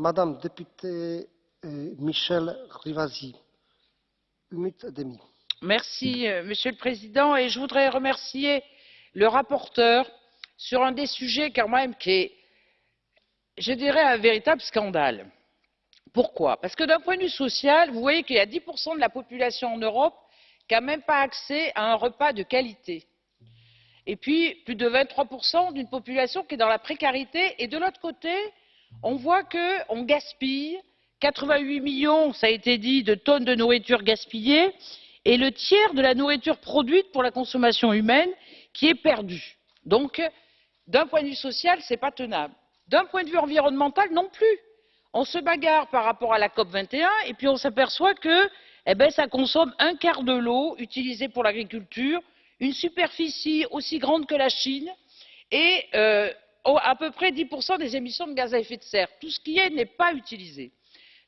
Madame députée euh, Michel Rivasi, une minute et demie. Merci, euh, Monsieur le Président, et je voudrais remercier le rapporteur sur un des sujets même qui est, je dirais, un véritable scandale. Pourquoi? Parce que d'un point de vue social, vous voyez qu'il y a 10% de la population en Europe qui n'a même pas accès à un repas de qualité. Et puis, plus de 23% d'une population qui est dans la précarité. Et de l'autre côté, on voit qu'on gaspille 88 millions, ça a été dit, de tonnes de nourriture gaspillée et le tiers de la nourriture produite pour la consommation humaine qui est perdue. Donc, d'un point de vue social, ce n'est pas tenable. D'un point de vue environnemental, non plus. On se bagarre par rapport à la COP 21 et puis on s'aperçoit que eh ben, ça consomme un quart de l'eau utilisée pour l'agriculture, une superficie aussi grande que la Chine et euh, à peu près 10% des émissions de gaz à effet de serre. Tout ce qui est n'est pas utilisé.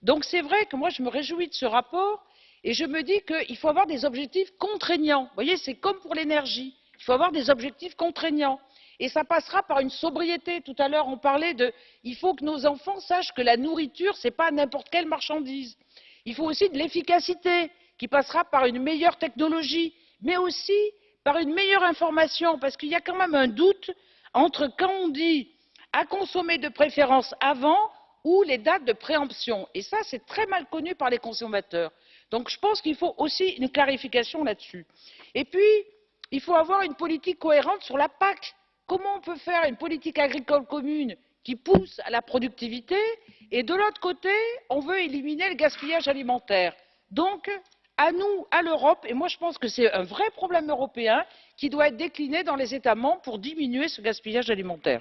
Donc c'est vrai que moi je me réjouis de ce rapport et je me dis qu'il faut avoir des objectifs contraignants. Vous voyez, c'est comme pour l'énergie. Il faut avoir des objectifs contraignants. Et ça passera par une sobriété. Tout à l'heure, on parlait de il faut que nos enfants sachent que la nourriture, ce n'est pas n'importe quelle marchandise. Il faut aussi de l'efficacité qui passera par une meilleure technologie, mais aussi par une meilleure information, parce qu'il y a quand même un doute entre quand on dit à consommer de préférence avant ou les dates de préemption. Et ça, c'est très mal connu par les consommateurs. Donc je pense qu'il faut aussi une clarification là-dessus. Et puis, il faut avoir une politique cohérente sur la PAC. Comment on peut faire une politique agricole commune qui pousse à la productivité et de l'autre côté, on veut éliminer le gaspillage alimentaire. Donc, à nous, à l'Europe, et moi je pense que c'est un vrai problème européen qui doit être décliné dans les États membres pour diminuer ce gaspillage alimentaire.